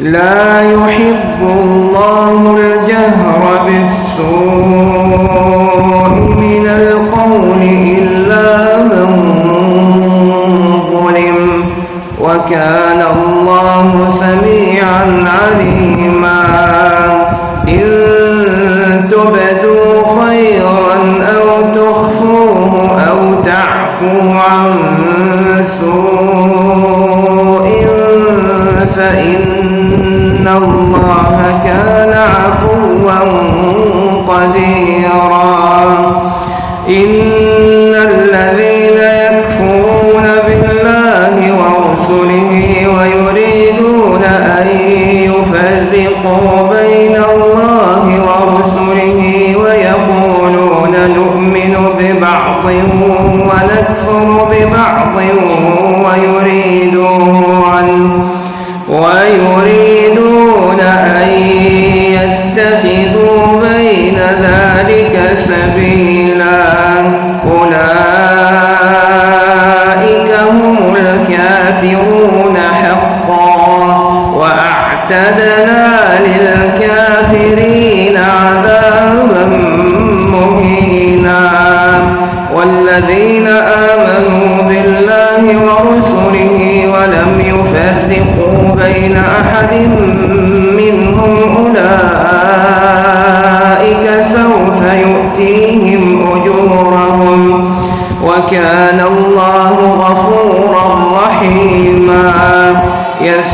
لا يحب الله الجهر بالسوء من القول إلا من ظلم وكان الله سميعا عليما. إن تبدوا خيرا أو تخفوه أو تعفوا عن سوء فإن الله كان عفوا قديرا. إن الذين يكفرون بالله ورسله ويريدون أن يفرقوا بين الله ورسله ويقولون نؤمن ببعض ونكفر ببعض ويريدون والذين آمنوا بالله ورسله ولم يفرقوا بين أحد منهم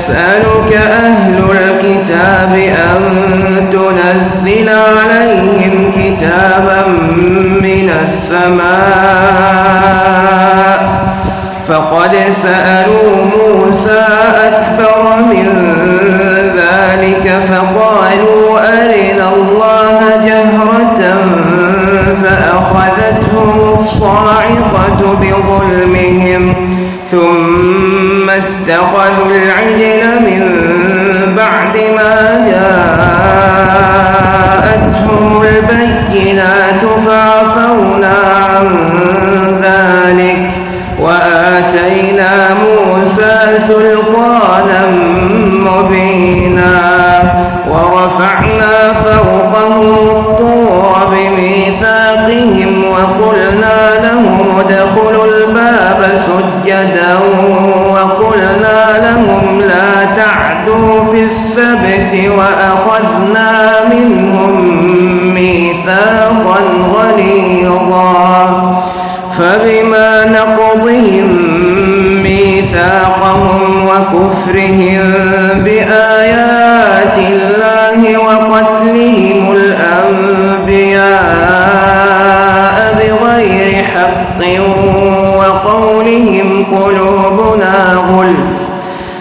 يسألك أهل الكتاب أن تنزل عليهم كتابا من السماء. فقد سألوا موسى أكبر من ذلك فقالوا أرنا الله جهرة فأخذتهم الصاعقة بظلمهم. اتخذوا العجل من بعد ما جاءتهم البينات فعفونا عن ذلك وآتينا موسى سلطانا مبينا ورفعنا فوقهم الطور بميثاقهم وقلنا لهم ادخلوا الباب سجدا وقلنا لهم لا تعدوا في السبت وأخذنا منهم ميثاقا غليظا. فبما نقضهم ميثاقهم وكفرهم بآيات الله وقتلهم الأنبياء بغير حق وقولهم قلوبنا غلف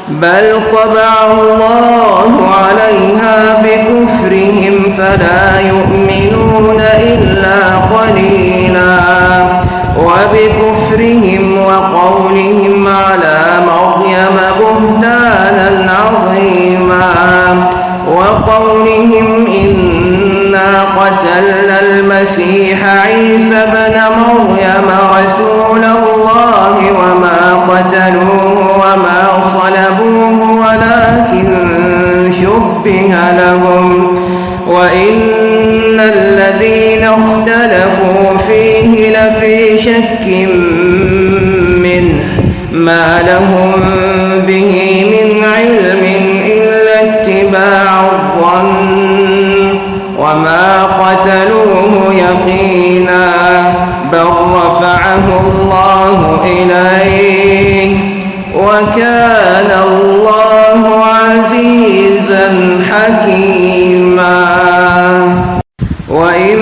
بل طبع الله عليها بكفرهم فلا يؤمنون إلا قليلا. وبكفرهم وقولهم على مريم بهتانا عظيما. وقولهم إنا قتلنا المسيح عيسى بن مريم رسول الله وما قتلوه وما صلبوه ولكن شبه لهم وإن الذين اختلفوا فيه لفي شك منه ما لهم به من علم إلا اتباع الظن وما قتلوه يقينا بل رفعه الله إليه وكان الله عزيزا حكيما. وإن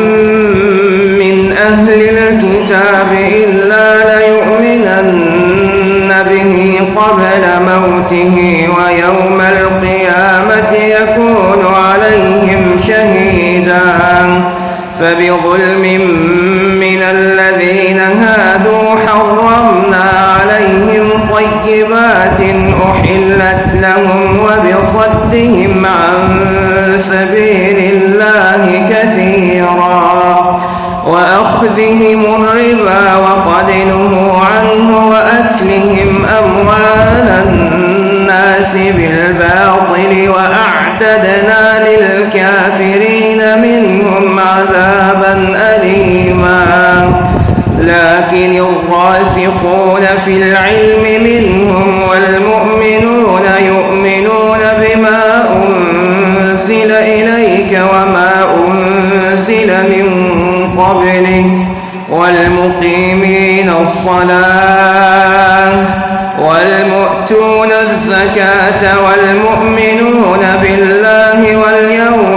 من أهل الكتاب إلا ليؤمنن به قبل موته ويوم القيامة يكون عليهم شهيدا. فبظلم هادوا حرمنا عليهم طيبات أحلت لهم وبصدهم عن سبيل الله كثيرا وأخذهم الربا وقد نهوا عنه وأكلهم أموال الناس بالباطل وأعتدنا للكافرين منهم عذابا أليما. لكن الراسخون في العلم منهم والمؤمنون يؤمنون بما أنزل إليك وما أنزل من قبلك والمقيمين الصلاة والمؤتون الزكاة والمؤمنون بالله واليوم